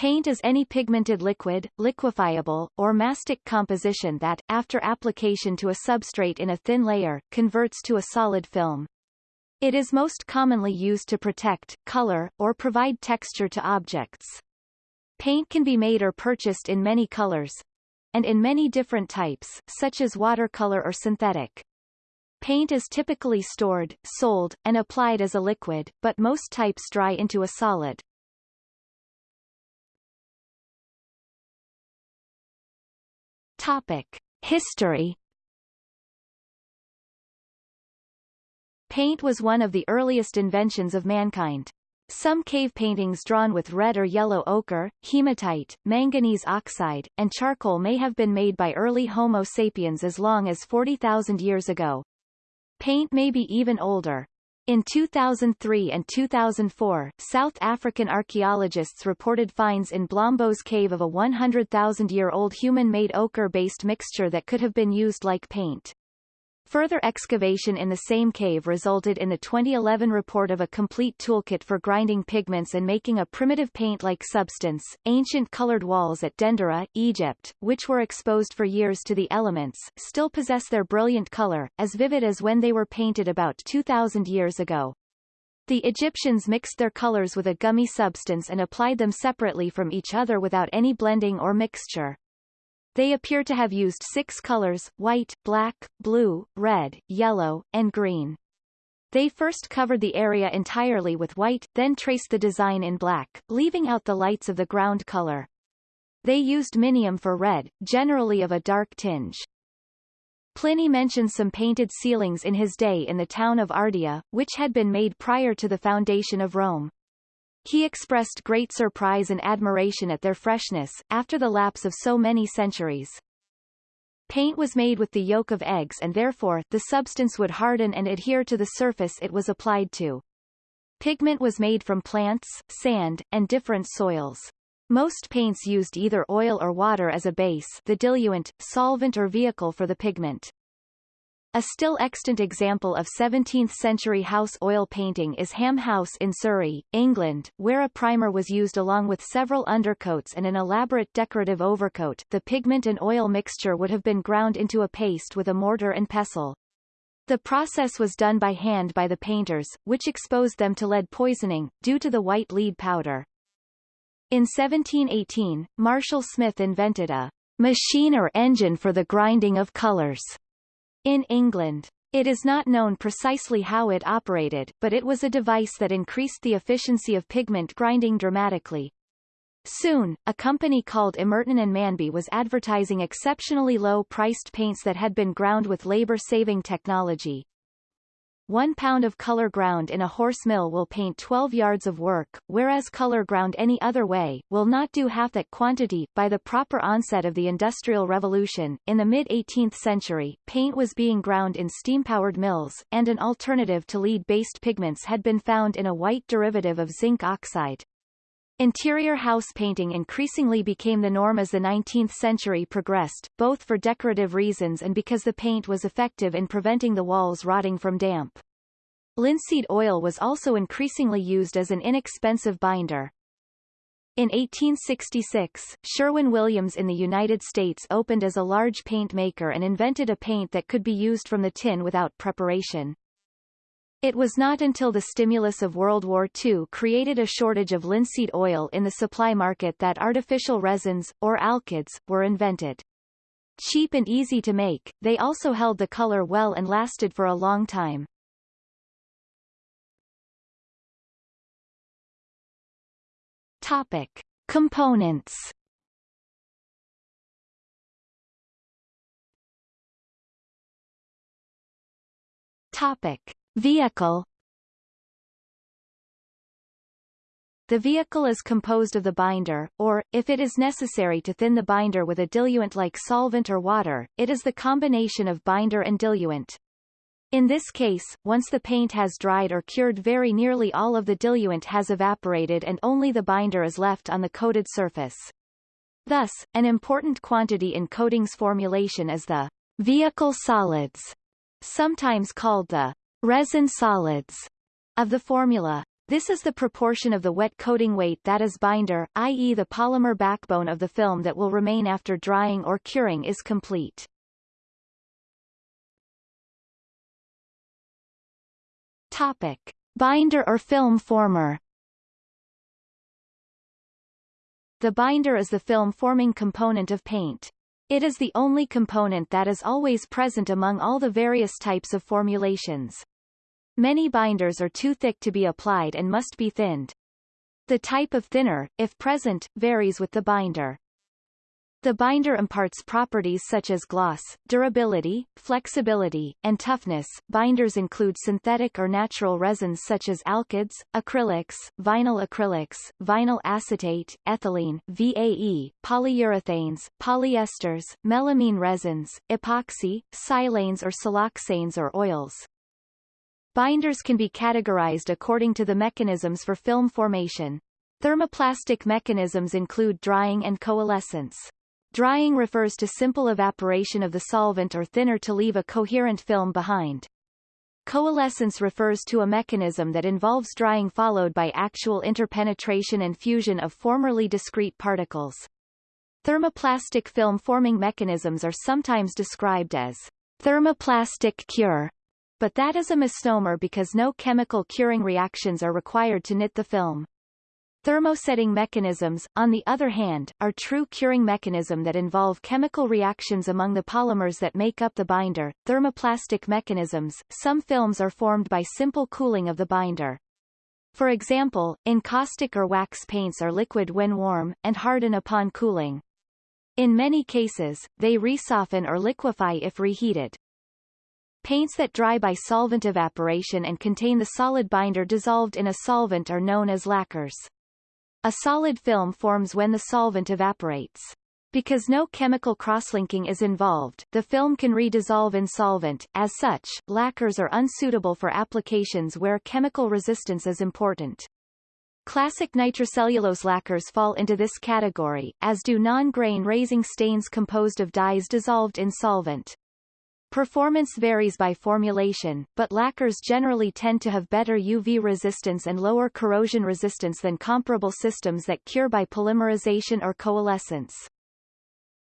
Paint is any pigmented liquid, liquefiable, or mastic composition that, after application to a substrate in a thin layer, converts to a solid film. It is most commonly used to protect, color, or provide texture to objects. Paint can be made or purchased in many colors, and in many different types, such as watercolor or synthetic. Paint is typically stored, sold, and applied as a liquid, but most types dry into a solid. Topic. History Paint was one of the earliest inventions of mankind. Some cave paintings drawn with red or yellow ochre, hematite, manganese oxide, and charcoal may have been made by early Homo sapiens as long as 40,000 years ago. Paint may be even older. In 2003 and 2004, South African archaeologists reported finds in Blombos Cave of a 100,000-year-old human-made ochre-based mixture that could have been used like paint. Further excavation in the same cave resulted in the 2011 report of a complete toolkit for grinding pigments and making a primitive paint-like substance. Ancient colored walls at Dendera, Egypt, which were exposed for years to the elements, still possess their brilliant color, as vivid as when they were painted about 2,000 years ago. The Egyptians mixed their colors with a gummy substance and applied them separately from each other without any blending or mixture. They appear to have used six colors, white, black, blue, red, yellow, and green. They first covered the area entirely with white, then traced the design in black, leaving out the lights of the ground color. They used minium for red, generally of a dark tinge. Pliny mentions some painted ceilings in his day in the town of Ardea, which had been made prior to the foundation of Rome. He expressed great surprise and admiration at their freshness, after the lapse of so many centuries. Paint was made with the yolk of eggs and therefore, the substance would harden and adhere to the surface it was applied to. Pigment was made from plants, sand, and different soils. Most paints used either oil or water as a base the diluent, solvent or vehicle for the pigment. A still extant example of 17th-century house oil painting is Ham House in Surrey, England, where a primer was used along with several undercoats and an elaborate decorative overcoat. The pigment and oil mixture would have been ground into a paste with a mortar and pestle. The process was done by hand by the painters, which exposed them to lead poisoning, due to the white lead powder. In 1718, Marshall Smith invented a machine or engine for the grinding of colors in England. It is not known precisely how it operated, but it was a device that increased the efficiency of pigment grinding dramatically. Soon, a company called Emerton and Manby was advertising exceptionally low-priced paints that had been ground with labor-saving technology. One pound of color ground in a horse mill will paint 12 yards of work, whereas color ground any other way, will not do half that quantity. By the proper onset of the Industrial Revolution, in the mid-18th century, paint was being ground in steam-powered mills, and an alternative to lead-based pigments had been found in a white derivative of zinc oxide. Interior house painting increasingly became the norm as the 19th century progressed, both for decorative reasons and because the paint was effective in preventing the walls rotting from damp. Linseed oil was also increasingly used as an inexpensive binder. In 1866, Sherwin-Williams in the United States opened as a large paint maker and invented a paint that could be used from the tin without preparation. It was not until the stimulus of World War II created a shortage of linseed oil in the supply market that artificial resins, or alkyds, were invented. Cheap and easy to make, they also held the color well and lasted for a long time. Topic. Components Topic. Vehicle The vehicle is composed of the binder, or, if it is necessary to thin the binder with a diluent like solvent or water, it is the combination of binder and diluent. In this case, once the paint has dried or cured very nearly all of the diluent has evaporated and only the binder is left on the coated surface. Thus, an important quantity in coatings formulation is the vehicle solids, sometimes called the resin solids of the formula. This is the proportion of the wet coating weight that is binder, i.e. the polymer backbone of the film that will remain after drying or curing is complete. Topic. Binder or film former The binder is the film-forming component of paint. It is the only component that is always present among all the various types of formulations. Many binders are too thick to be applied and must be thinned. The type of thinner, if present, varies with the binder. The binder imparts properties such as gloss, durability, flexibility, and toughness. Binders include synthetic or natural resins such as alkyds, acrylics, vinyl acrylics, vinyl acetate, ethylene, VAE, polyurethanes, polyesters, melamine resins, epoxy, silanes or siloxanes or oils. Binders can be categorized according to the mechanisms for film formation. Thermoplastic mechanisms include drying and coalescence. Drying refers to simple evaporation of the solvent or thinner to leave a coherent film behind. Coalescence refers to a mechanism that involves drying followed by actual interpenetration and fusion of formerly discrete particles. Thermoplastic film forming mechanisms are sometimes described as thermoplastic cure but that is a misnomer because no chemical curing reactions are required to knit the film. Thermosetting mechanisms, on the other hand, are true curing mechanism that involve chemical reactions among the polymers that make up the binder. Thermoplastic mechanisms, some films are formed by simple cooling of the binder. For example, encaustic or wax paints are liquid when warm, and harden upon cooling. In many cases, they resoften or liquefy if reheated. Paints that dry by solvent evaporation and contain the solid binder dissolved in a solvent are known as lacquers. A solid film forms when the solvent evaporates. Because no chemical crosslinking is involved, the film can redissolve in solvent. As such, lacquers are unsuitable for applications where chemical resistance is important. Classic nitrocellulose lacquers fall into this category, as do non-grain raising stains composed of dyes dissolved in solvent. Performance varies by formulation, but lacquers generally tend to have better UV resistance and lower corrosion resistance than comparable systems that cure by polymerization or coalescence.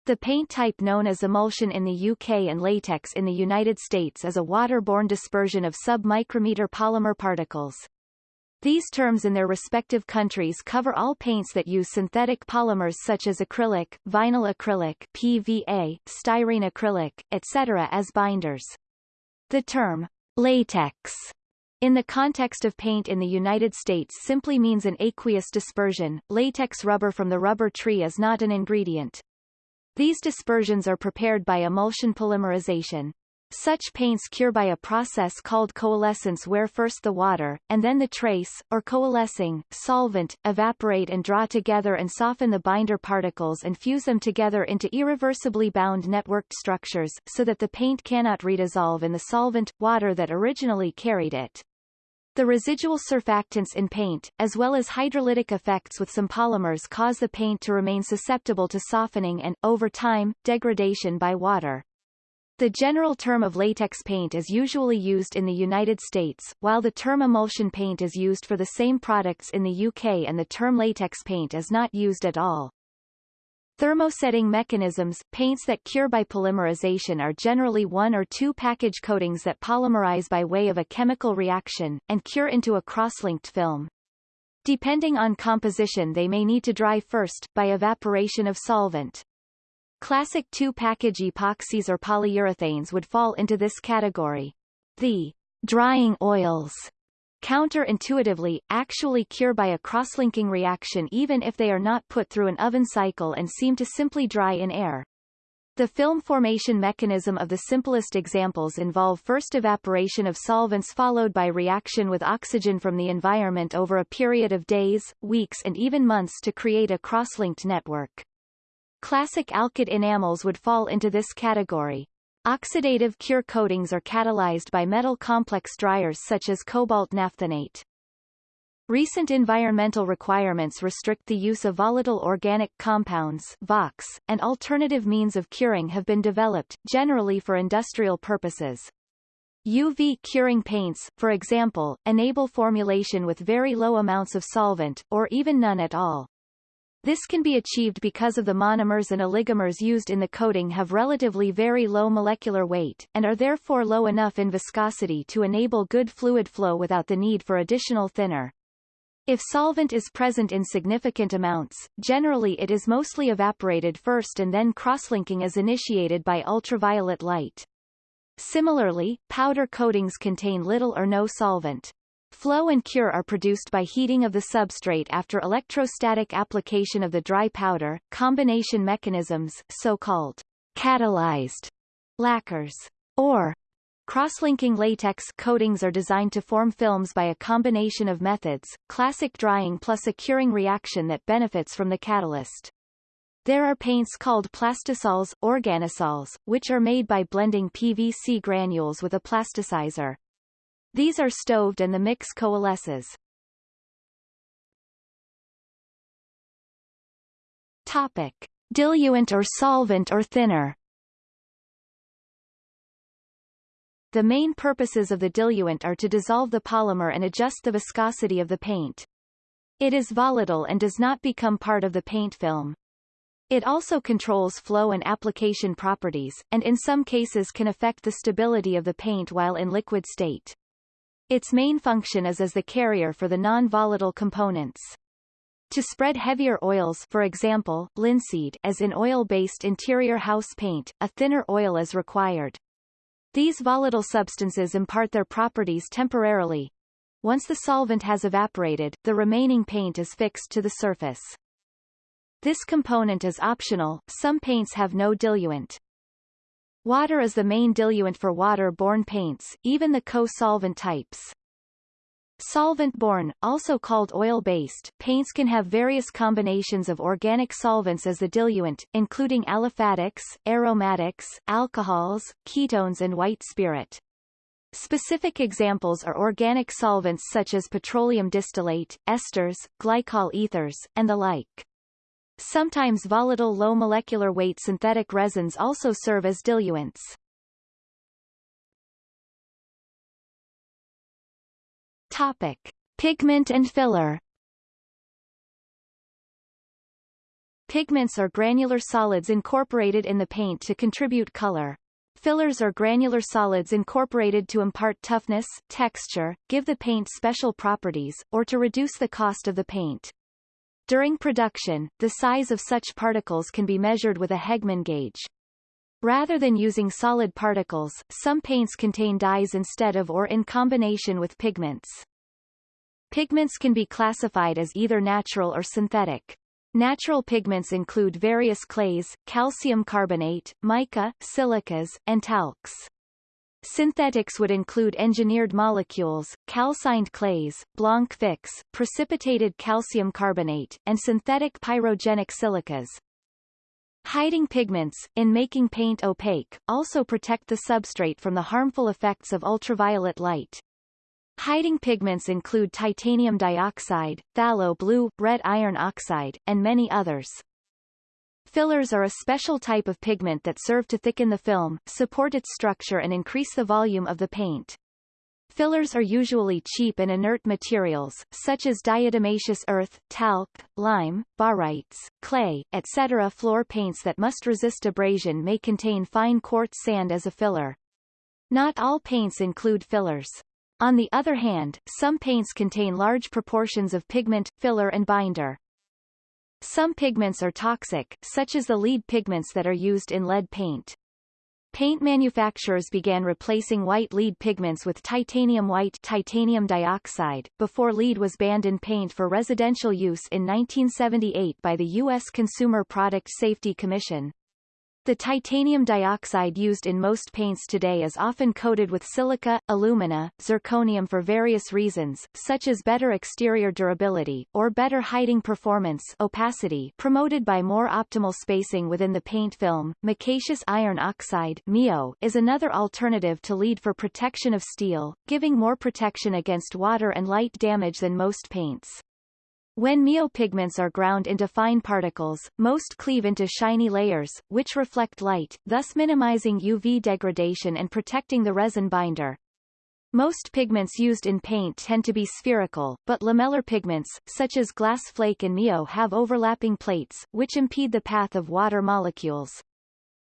The paint type known as emulsion in the UK and latex in the United States is a waterborne dispersion of sub-micrometer polymer particles. These terms in their respective countries cover all paints that use synthetic polymers such as acrylic, vinyl acrylic PVA, styrene acrylic, etc. as binders. The term latex in the context of paint in the United States simply means an aqueous dispersion. Latex rubber from the rubber tree is not an ingredient. These dispersions are prepared by emulsion polymerization. Such paints cure by a process called coalescence where first the water, and then the trace, or coalescing, solvent, evaporate and draw together and soften the binder particles and fuse them together into irreversibly bound networked structures, so that the paint cannot redissolve in the solvent, water that originally carried it. The residual surfactants in paint, as well as hydrolytic effects with some polymers cause the paint to remain susceptible to softening and, over time, degradation by water. The general term of latex paint is usually used in the United States, while the term emulsion paint is used for the same products in the UK and the term latex paint is not used at all. Thermosetting mechanisms paints that cure by polymerization are generally one or two package coatings that polymerize by way of a chemical reaction, and cure into a cross-linked film. Depending on composition they may need to dry first, by evaporation of solvent. Classic two-package epoxies or polyurethanes would fall into this category. The drying oils counterintuitively, actually cure by a cross-linking reaction even if they are not put through an oven cycle and seem to simply dry in air. The film formation mechanism of the simplest examples involve first evaporation of solvents followed by reaction with oxygen from the environment over a period of days, weeks and even months to create a cross-linked network. Classic alkyd enamels would fall into this category. Oxidative cure coatings are catalyzed by metal complex dryers such as cobalt naphthenate. Recent environmental requirements restrict the use of volatile organic compounds VOCs, and alternative means of curing have been developed, generally for industrial purposes. UV curing paints, for example, enable formulation with very low amounts of solvent, or even none at all. This can be achieved because of the monomers and oligomers used in the coating have relatively very low molecular weight, and are therefore low enough in viscosity to enable good fluid flow without the need for additional thinner. If solvent is present in significant amounts, generally it is mostly evaporated first and then crosslinking is initiated by ultraviolet light. Similarly, powder coatings contain little or no solvent. Flow and cure are produced by heating of the substrate after electrostatic application of the dry powder, combination mechanisms, so-called catalyzed lacquers, or Cross-linking latex coatings are designed to form films by a combination of methods, classic drying plus a curing reaction that benefits from the catalyst. There are paints called plastisols, organosols, which are made by blending PVC granules with a plasticizer. These are stoved and the mix coalesces. Topic. Diluent or solvent or thinner The main purposes of the diluent are to dissolve the polymer and adjust the viscosity of the paint. It is volatile and does not become part of the paint film. It also controls flow and application properties, and in some cases can affect the stability of the paint while in liquid state. Its main function is as the carrier for the non-volatile components. To spread heavier oils for example, linseed as in oil-based interior house paint, a thinner oil is required. These volatile substances impart their properties temporarily. Once the solvent has evaporated, the remaining paint is fixed to the surface. This component is optional, some paints have no diluent. Water is the main diluent for water-borne paints, even the co-solvent types. Solvent-borne, also called oil-based, paints can have various combinations of organic solvents as the diluent, including aliphatics, aromatics, alcohols, ketones and white spirit. Specific examples are organic solvents such as petroleum distillate, esters, glycol ethers, and the like. Sometimes volatile low molecular weight synthetic resins also serve as diluents. Topic. Pigment and filler Pigments are granular solids incorporated in the paint to contribute color. Fillers are granular solids incorporated to impart toughness, texture, give the paint special properties, or to reduce the cost of the paint. During production, the size of such particles can be measured with a Hegman gauge. Rather than using solid particles, some paints contain dyes instead of or in combination with pigments. Pigments can be classified as either natural or synthetic. Natural pigments include various clays, calcium carbonate, mica, silicas, and talcs. Synthetics would include engineered molecules, calcined clays, blanc fix, precipitated calcium carbonate, and synthetic pyrogenic silicas. Hiding pigments, in making paint opaque, also protect the substrate from the harmful effects of ultraviolet light. Hiding pigments include titanium dioxide, phthalo blue, red iron oxide, and many others. Fillers are a special type of pigment that serve to thicken the film, support its structure and increase the volume of the paint. Fillers are usually cheap and inert materials, such as diatomaceous earth, talc, lime, barytes, clay, etc. Floor paints that must resist abrasion may contain fine quartz sand as a filler. Not all paints include fillers. On the other hand, some paints contain large proportions of pigment, filler and binder. Some pigments are toxic, such as the lead pigments that are used in lead paint. Paint manufacturers began replacing white lead pigments with titanium white titanium dioxide, before lead was banned in paint for residential use in 1978 by the U.S. Consumer Product Safety Commission. The titanium dioxide used in most paints today is often coated with silica, alumina, zirconium for various reasons, such as better exterior durability, or better hiding performance opacity promoted by more optimal spacing within the paint film. Micaceous iron oxide MiO, is another alternative to lead for protection of steel, giving more protection against water and light damage than most paints. When MiO pigments are ground into fine particles, most cleave into shiny layers, which reflect light, thus minimizing UV degradation and protecting the resin binder. Most pigments used in paint tend to be spherical, but lamellar pigments, such as glass flake and Mio have overlapping plates, which impede the path of water molecules.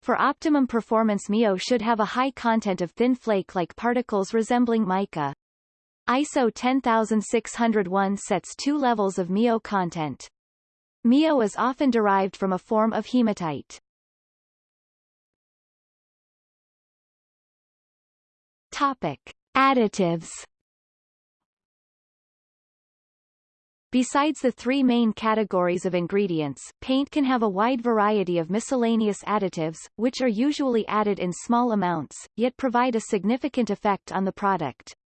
For optimum performance Mio should have a high content of thin flake-like particles resembling mica. ISO 10601 sets two levels of Mio content. Mio is often derived from a form of hematite. Topic. Additives Besides the three main categories of ingredients, paint can have a wide variety of miscellaneous additives, which are usually added in small amounts, yet provide a significant effect on the product.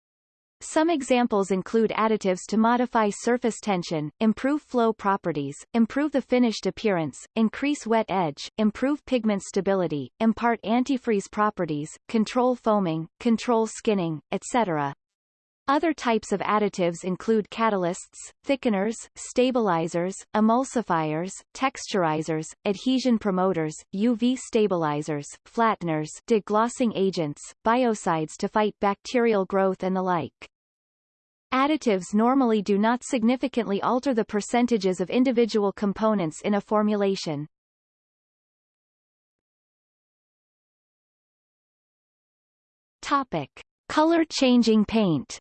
Some examples include additives to modify surface tension, improve flow properties, improve the finished appearance, increase wet edge, improve pigment stability, impart antifreeze properties, control foaming, control skinning, etc. Other types of additives include catalysts, thickeners, stabilizers, emulsifiers, texturizers, adhesion promoters, UV stabilizers, flatteners, deglossing agents, biocides to fight bacterial growth and the like. Additives normally do not significantly alter the percentages of individual components in a formulation. Topic. Color-changing paint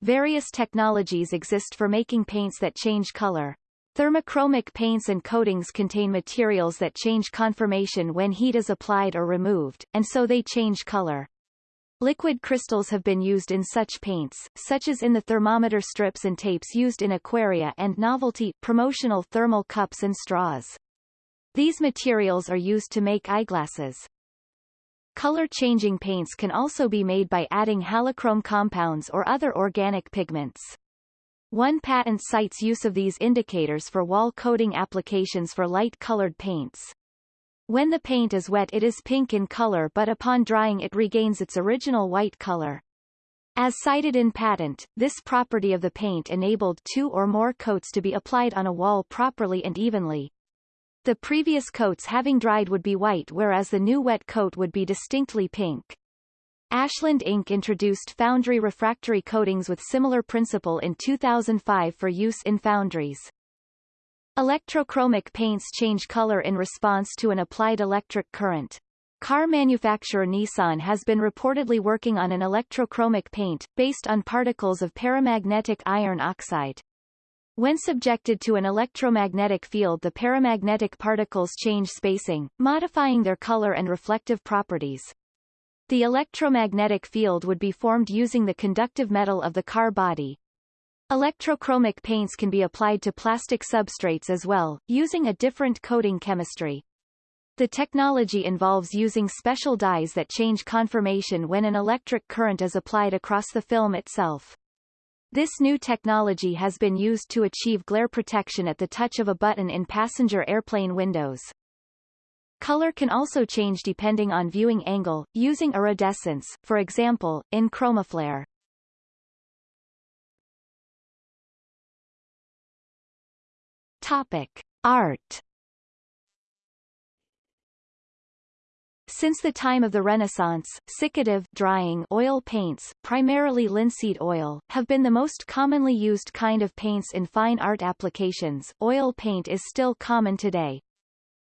Various technologies exist for making paints that change color. Thermochromic paints and coatings contain materials that change conformation when heat is applied or removed, and so they change color. Liquid crystals have been used in such paints, such as in the thermometer strips and tapes used in aquaria and novelty, promotional thermal cups and straws. These materials are used to make eyeglasses. Color-changing paints can also be made by adding halochrome compounds or other organic pigments. One patent cites use of these indicators for wall coating applications for light-colored paints. When the paint is wet it is pink in color but upon drying it regains its original white color. As cited in patent, this property of the paint enabled two or more coats to be applied on a wall properly and evenly. The previous coats having dried would be white whereas the new wet coat would be distinctly pink. Ashland Inc. introduced foundry refractory coatings with similar principle in 2005 for use in foundries. Electrochromic paints change color in response to an applied electric current. Car manufacturer Nissan has been reportedly working on an electrochromic paint, based on particles of paramagnetic iron oxide. When subjected to an electromagnetic field the paramagnetic particles change spacing, modifying their color and reflective properties. The electromagnetic field would be formed using the conductive metal of the car body, Electrochromic paints can be applied to plastic substrates as well, using a different coating chemistry. The technology involves using special dyes that change conformation when an electric current is applied across the film itself. This new technology has been used to achieve glare protection at the touch of a button in passenger airplane windows. Color can also change depending on viewing angle, using iridescence, for example, in ChromaFlair. Topic. Art Since the time of the Renaissance, siccative drying oil paints, primarily linseed oil, have been the most commonly used kind of paints in fine art applications. Oil paint is still common today.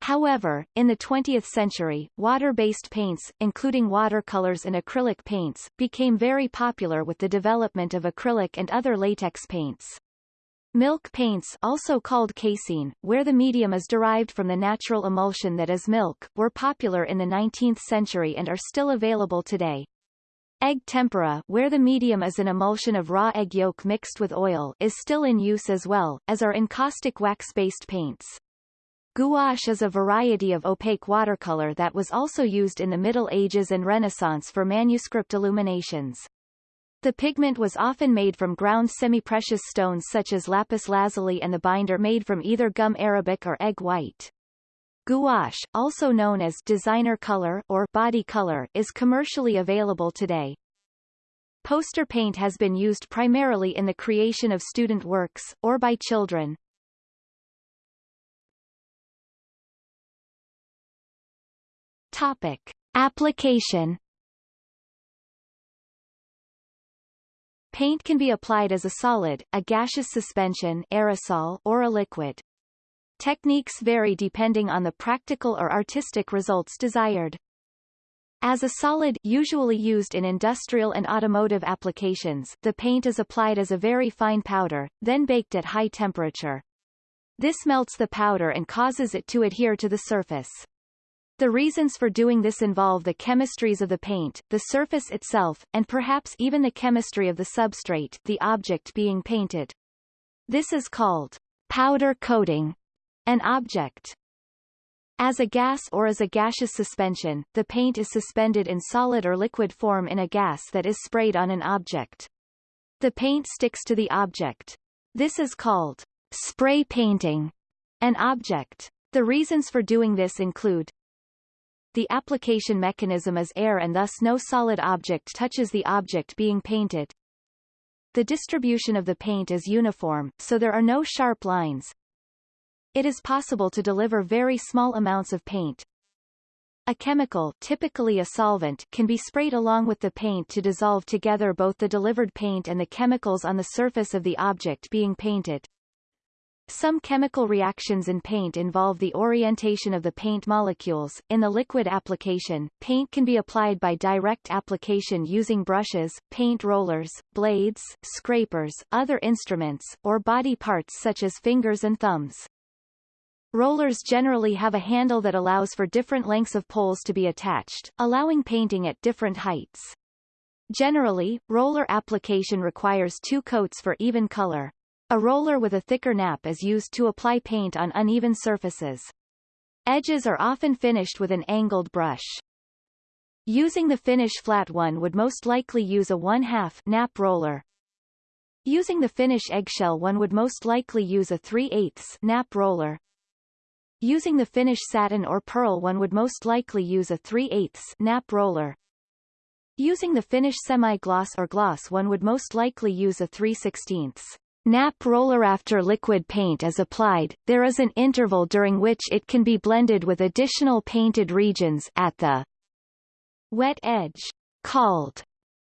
However, in the 20th century, water-based paints, including watercolors and acrylic paints, became very popular with the development of acrylic and other latex paints. Milk paints also called casein, where the medium is derived from the natural emulsion that is milk, were popular in the 19th century and are still available today. Egg tempera where the medium is an emulsion of raw egg yolk mixed with oil is still in use as well, as are encaustic wax-based paints. Gouache is a variety of opaque watercolor that was also used in the Middle Ages and Renaissance for manuscript illuminations. The pigment was often made from ground semi-precious stones such as lapis lazuli and the binder made from either gum arabic or egg white. Gouache, also known as designer color or body color, is commercially available today. Poster paint has been used primarily in the creation of student works, or by children. Topic. Application Paint can be applied as a solid, a gaseous suspension aerosol, or a liquid. Techniques vary depending on the practical or artistic results desired. As a solid usually used in industrial and automotive applications, the paint is applied as a very fine powder, then baked at high temperature. This melts the powder and causes it to adhere to the surface. The reasons for doing this involve the chemistries of the paint, the surface itself, and perhaps even the chemistry of the substrate the object being painted. This is called powder coating an object. As a gas or as a gaseous suspension, the paint is suspended in solid or liquid form in a gas that is sprayed on an object. The paint sticks to the object. This is called spray painting an object. The reasons for doing this include the application mechanism is air and thus no solid object touches the object being painted. The distribution of the paint is uniform, so there are no sharp lines. It is possible to deliver very small amounts of paint. A chemical typically a solvent can be sprayed along with the paint to dissolve together both the delivered paint and the chemicals on the surface of the object being painted. Some chemical reactions in paint involve the orientation of the paint molecules. In the liquid application, paint can be applied by direct application using brushes, paint rollers, blades, scrapers, other instruments, or body parts such as fingers and thumbs. Rollers generally have a handle that allows for different lengths of poles to be attached, allowing painting at different heights. Generally, roller application requires two coats for even color. A roller with a thicker nap is used to apply paint on uneven surfaces. Edges are often finished with an angled brush. Using the finish flat one would most likely use a 1 2 nap roller. Using the finish eggshell one would most likely use a 3 8 nap roller. Using the finish satin or pearl one would most likely use a 3 8 nap roller. Using the finish semi-gloss or gloss one would most likely use a 3 16 Nap roller after liquid paint is applied, there is an interval during which it can be blended with additional painted regions at the wet edge, called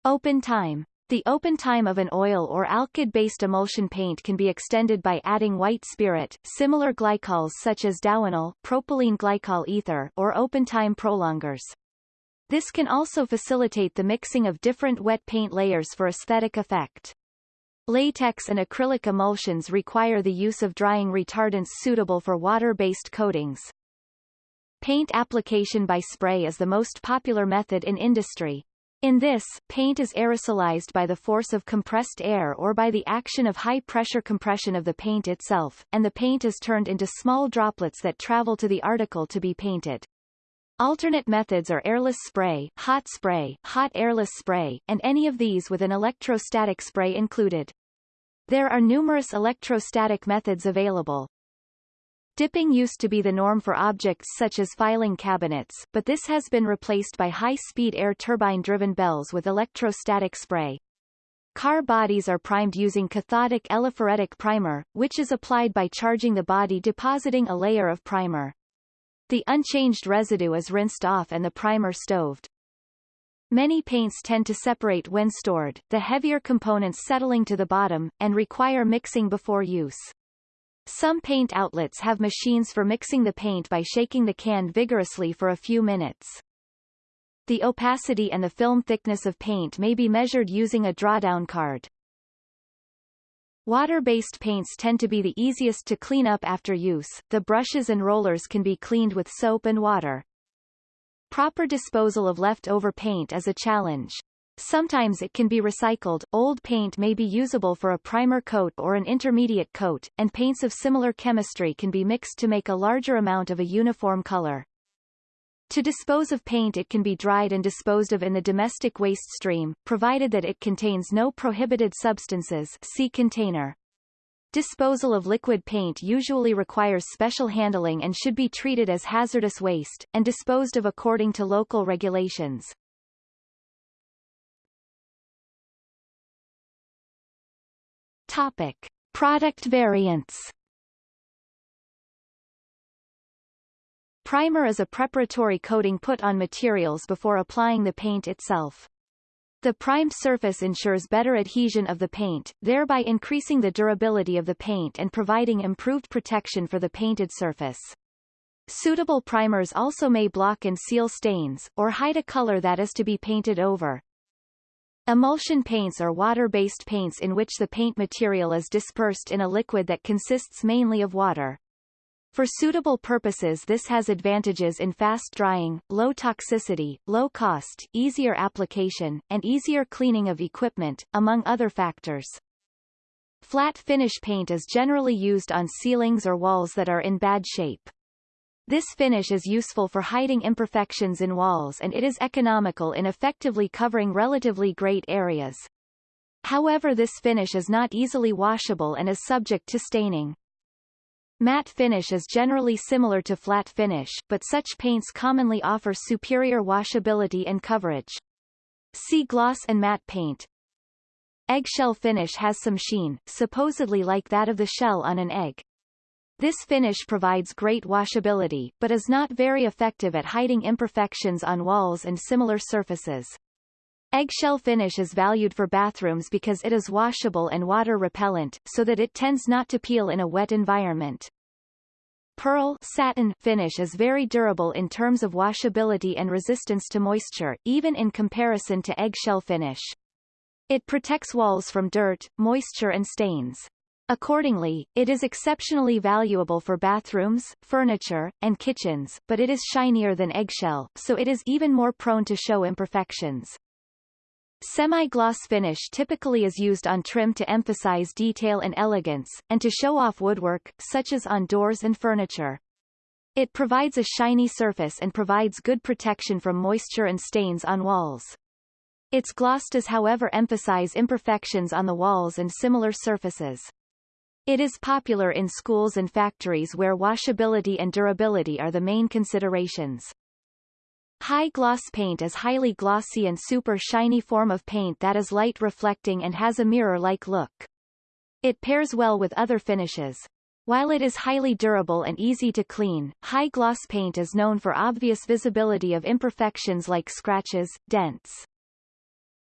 open time. The open time of an oil or alkyd-based emulsion paint can be extended by adding white spirit, similar glycols such as Dowanol propylene glycol ether, or open time prolongers. This can also facilitate the mixing of different wet paint layers for aesthetic effect. Latex and acrylic emulsions require the use of drying retardants suitable for water-based coatings. Paint application by spray is the most popular method in industry. In this, paint is aerosolized by the force of compressed air or by the action of high-pressure compression of the paint itself, and the paint is turned into small droplets that travel to the article to be painted. Alternate methods are airless spray, hot spray, hot airless spray, and any of these with an electrostatic spray included. There are numerous electrostatic methods available. Dipping used to be the norm for objects such as filing cabinets, but this has been replaced by high-speed air turbine-driven bells with electrostatic spray. Car bodies are primed using cathodic eleiphoretic primer, which is applied by charging the body depositing a layer of primer. The unchanged residue is rinsed off and the primer stoved. Many paints tend to separate when stored, the heavier components settling to the bottom, and require mixing before use. Some paint outlets have machines for mixing the paint by shaking the can vigorously for a few minutes. The opacity and the film thickness of paint may be measured using a drawdown card. Water-based paints tend to be the easiest to clean up after use, the brushes and rollers can be cleaned with soap and water. Proper disposal of leftover paint is a challenge. Sometimes it can be recycled, old paint may be usable for a primer coat or an intermediate coat, and paints of similar chemistry can be mixed to make a larger amount of a uniform color. To dispose of paint it can be dried and disposed of in the domestic waste stream, provided that it contains no prohibited substances see container. Disposal of liquid paint usually requires special handling and should be treated as hazardous waste, and disposed of according to local regulations. Topic. Product variants Primer is a preparatory coating put on materials before applying the paint itself. The primed surface ensures better adhesion of the paint, thereby increasing the durability of the paint and providing improved protection for the painted surface. Suitable primers also may block and seal stains, or hide a color that is to be painted over. Emulsion paints are water-based paints in which the paint material is dispersed in a liquid that consists mainly of water. For suitable purposes this has advantages in fast drying, low toxicity, low cost, easier application, and easier cleaning of equipment, among other factors. Flat finish paint is generally used on ceilings or walls that are in bad shape. This finish is useful for hiding imperfections in walls and it is economical in effectively covering relatively great areas. However this finish is not easily washable and is subject to staining. Matte finish is generally similar to flat finish, but such paints commonly offer superior washability and coverage. See gloss and matte paint. Eggshell finish has some sheen, supposedly like that of the shell on an egg. This finish provides great washability, but is not very effective at hiding imperfections on walls and similar surfaces. Eggshell finish is valued for bathrooms because it is washable and water repellent, so that it tends not to peel in a wet environment. Pearl satin finish is very durable in terms of washability and resistance to moisture, even in comparison to eggshell finish. It protects walls from dirt, moisture and stains. Accordingly, it is exceptionally valuable for bathrooms, furniture, and kitchens, but it is shinier than eggshell, so it is even more prone to show imperfections. Semi-gloss finish typically is used on trim to emphasize detail and elegance, and to show off woodwork, such as on doors and furniture. It provides a shiny surface and provides good protection from moisture and stains on walls. Its gloss does however emphasize imperfections on the walls and similar surfaces. It is popular in schools and factories where washability and durability are the main considerations. High gloss paint is highly glossy and super shiny form of paint that is light reflecting and has a mirror-like look. It pairs well with other finishes. While it is highly durable and easy to clean, high gloss paint is known for obvious visibility of imperfections like scratches, dents.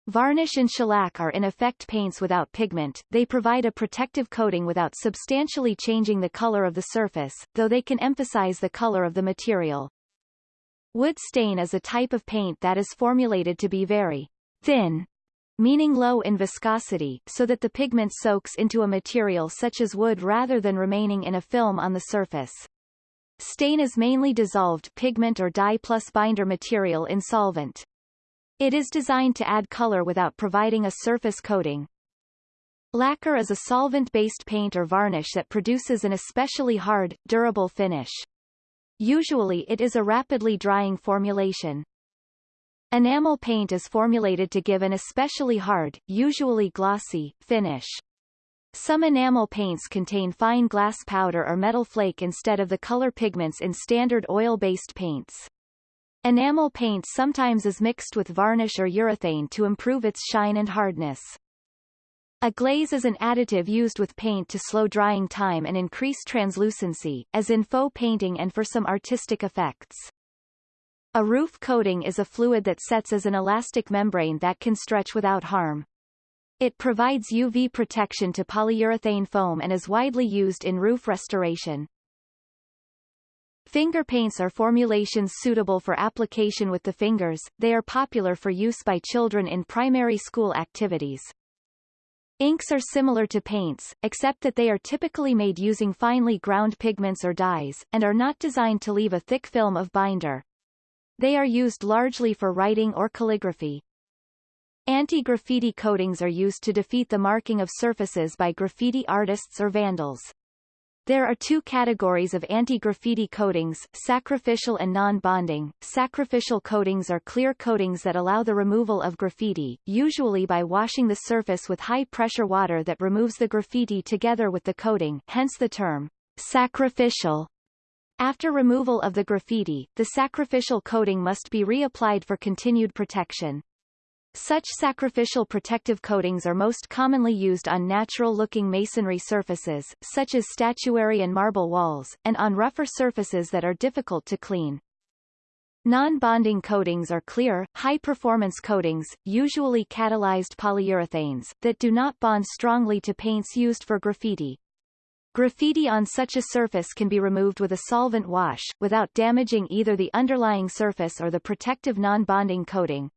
Varnish and shellac are in effect paints without pigment, they provide a protective coating without substantially changing the color of the surface, though they can emphasize the color of the material. Wood stain is a type of paint that is formulated to be very thin, meaning low in viscosity, so that the pigment soaks into a material such as wood rather than remaining in a film on the surface. Stain is mainly dissolved pigment or dye plus binder material in solvent. It is designed to add color without providing a surface coating. Lacquer is a solvent-based paint or varnish that produces an especially hard, durable finish. Usually it is a rapidly drying formulation. Enamel paint is formulated to give an especially hard, usually glossy, finish. Some enamel paints contain fine glass powder or metal flake instead of the color pigments in standard oil-based paints. Enamel paint sometimes is mixed with varnish or urethane to improve its shine and hardness. A glaze is an additive used with paint to slow drying time and increase translucency, as in faux painting and for some artistic effects. A roof coating is a fluid that sets as an elastic membrane that can stretch without harm. It provides UV protection to polyurethane foam and is widely used in roof restoration. Finger paints are formulations suitable for application with the fingers, they are popular for use by children in primary school activities. Inks are similar to paints, except that they are typically made using finely ground pigments or dyes, and are not designed to leave a thick film of binder. They are used largely for writing or calligraphy. Anti-graffiti coatings are used to defeat the marking of surfaces by graffiti artists or vandals. There are two categories of anti-graffiti coatings, sacrificial and non-bonding. Sacrificial coatings are clear coatings that allow the removal of graffiti, usually by washing the surface with high-pressure water that removes the graffiti together with the coating, hence the term sacrificial. After removal of the graffiti, the sacrificial coating must be reapplied for continued protection. Such sacrificial protective coatings are most commonly used on natural-looking masonry surfaces, such as statuary and marble walls, and on rougher surfaces that are difficult to clean. Non-bonding coatings are clear, high-performance coatings, usually catalyzed polyurethanes, that do not bond strongly to paints used for graffiti. Graffiti on such a surface can be removed with a solvent wash, without damaging either the underlying surface or the protective non-bonding coating.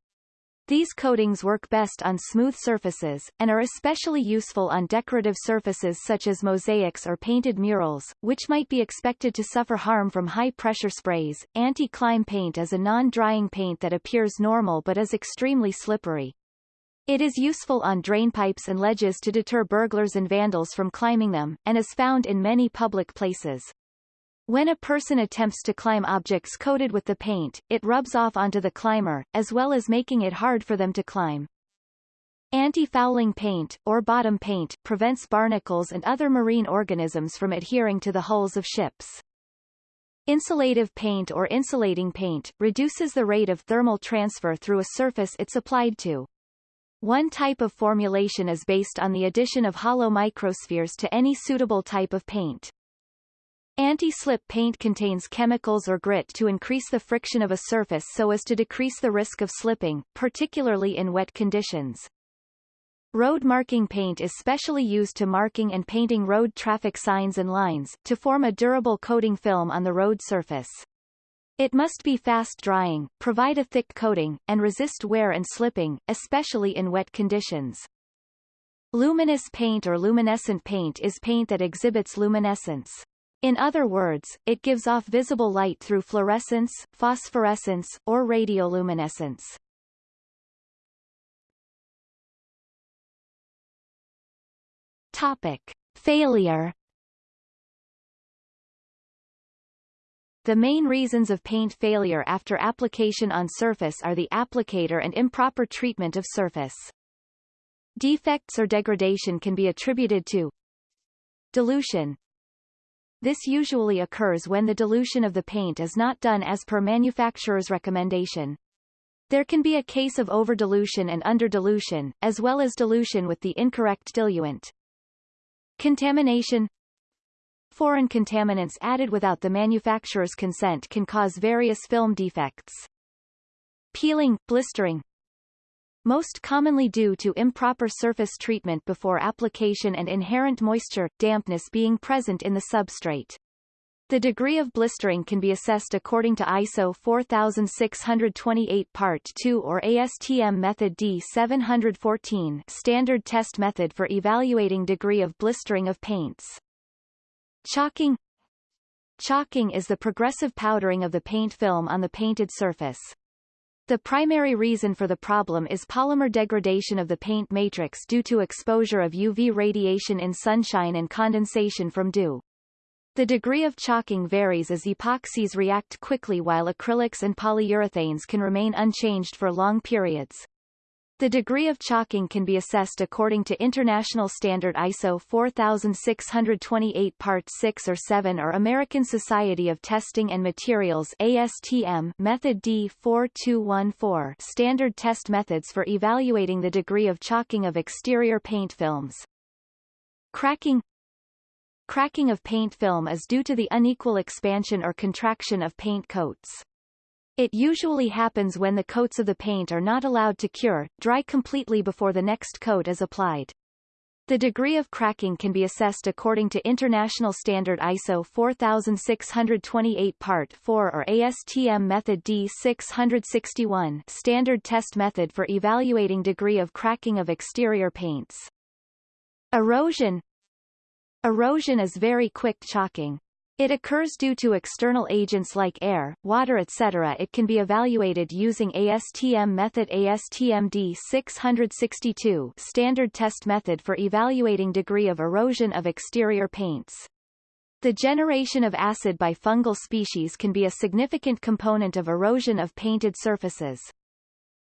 These coatings work best on smooth surfaces, and are especially useful on decorative surfaces such as mosaics or painted murals, which might be expected to suffer harm from high-pressure sprays. Anti-climb paint is a non-drying paint that appears normal but is extremely slippery. It is useful on drainpipes and ledges to deter burglars and vandals from climbing them, and is found in many public places. When a person attempts to climb objects coated with the paint, it rubs off onto the climber, as well as making it hard for them to climb. Anti-fouling paint, or bottom paint, prevents barnacles and other marine organisms from adhering to the hulls of ships. Insulative paint or insulating paint, reduces the rate of thermal transfer through a surface it's applied to. One type of formulation is based on the addition of hollow microspheres to any suitable type of paint. Anti-slip paint contains chemicals or grit to increase the friction of a surface so as to decrease the risk of slipping, particularly in wet conditions. Road marking paint is specially used to marking and painting road traffic signs and lines, to form a durable coating film on the road surface. It must be fast drying, provide a thick coating, and resist wear and slipping, especially in wet conditions. Luminous paint or luminescent paint is paint that exhibits luminescence. In other words, it gives off visible light through fluorescence, phosphorescence, or radioluminescence. Topic. Failure The main reasons of paint failure after application on surface are the applicator and improper treatment of surface. Defects or degradation can be attributed to dilution, this usually occurs when the dilution of the paint is not done as per manufacturer's recommendation. There can be a case of over-dilution and under-dilution, as well as dilution with the incorrect diluent. Contamination Foreign contaminants added without the manufacturer's consent can cause various film defects. Peeling, blistering, most commonly due to improper surface treatment before application and inherent moisture, dampness being present in the substrate. The degree of blistering can be assessed according to ISO 4628 Part 2 or ASTM method D714 standard test method for evaluating degree of blistering of paints. Chalking Chalking is the progressive powdering of the paint film on the painted surface. The primary reason for the problem is polymer degradation of the paint matrix due to exposure of UV radiation in sunshine and condensation from dew. The degree of chalking varies as epoxies react quickly while acrylics and polyurethanes can remain unchanged for long periods. The degree of chalking can be assessed according to International Standard ISO 4628 Part 6 or 7 or American Society of Testing and Materials ASTM Method D4214 standard test methods for evaluating the degree of chalking of exterior paint films. Cracking Cracking of paint film is due to the unequal expansion or contraction of paint coats. It usually happens when the coats of the paint are not allowed to cure, dry completely before the next coat is applied. The degree of cracking can be assessed according to International Standard ISO 4628 Part 4 or ASTM Method D661 standard test method for evaluating degree of cracking of exterior paints. Erosion Erosion is very quick chalking. It occurs due to external agents like air, water etc. It can be evaluated using ASTM method ASTM D662 standard test method for evaluating degree of erosion of exterior paints. The generation of acid by fungal species can be a significant component of erosion of painted surfaces.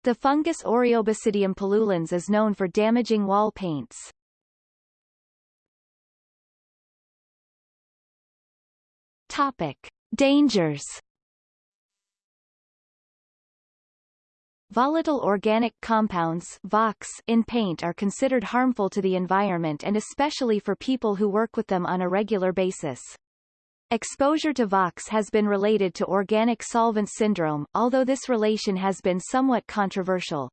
The fungus Aureobasidium pullulans is known for damaging wall paints. Topic. Dangers Volatile organic compounds VOCs in paint are considered harmful to the environment and especially for people who work with them on a regular basis. Exposure to VOCs has been related to organic solvent syndrome, although this relation has been somewhat controversial.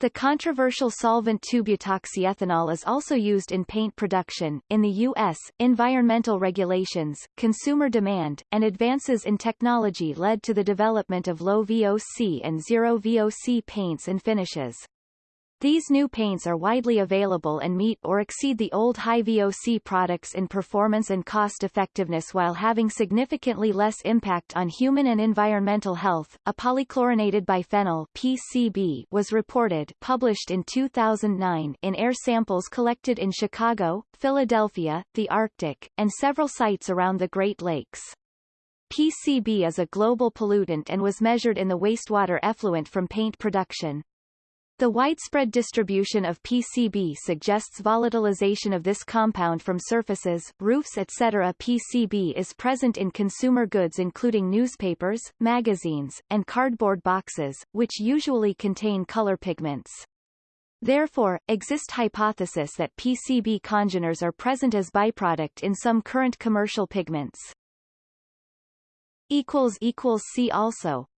The controversial solvent 2-butoxyethanol is also used in paint production. In the U.S., environmental regulations, consumer demand, and advances in technology led to the development of low VOC and zero VOC paints and finishes. These new paints are widely available and meet or exceed the old high VOC products in performance and cost effectiveness while having significantly less impact on human and environmental health. A polychlorinated biphenyl PCB was reported published in 2009 in air samples collected in Chicago, Philadelphia, the Arctic, and several sites around the Great Lakes. PCB is a global pollutant and was measured in the wastewater effluent from paint production. The widespread distribution of PCB suggests volatilization of this compound from surfaces, roofs etc. PCB is present in consumer goods including newspapers, magazines, and cardboard boxes, which usually contain color pigments. Therefore, exist hypothesis that PCB congeners are present as byproduct in some current commercial pigments. See also